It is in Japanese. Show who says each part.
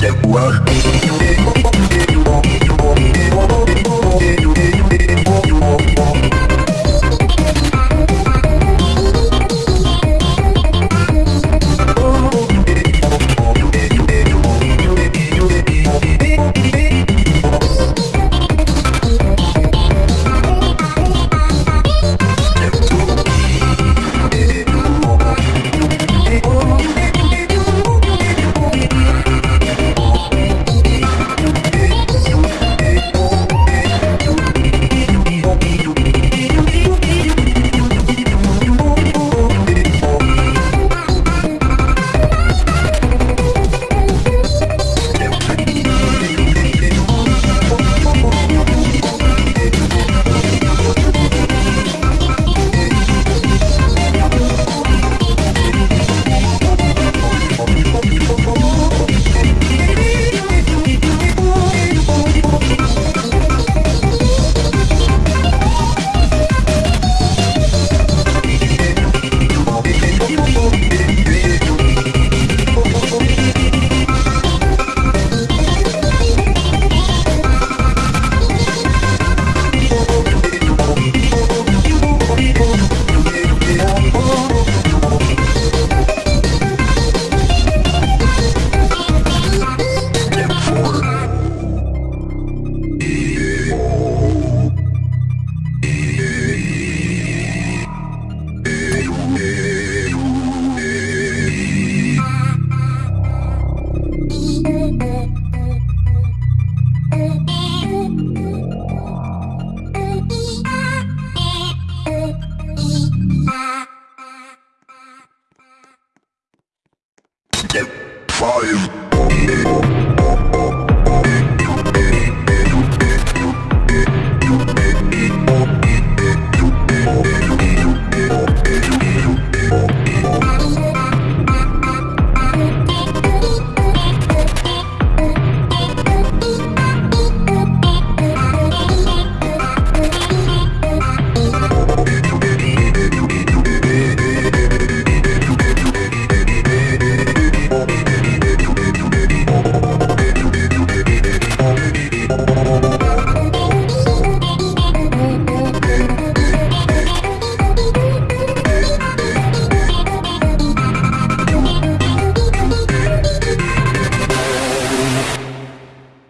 Speaker 1: Yeah, Five.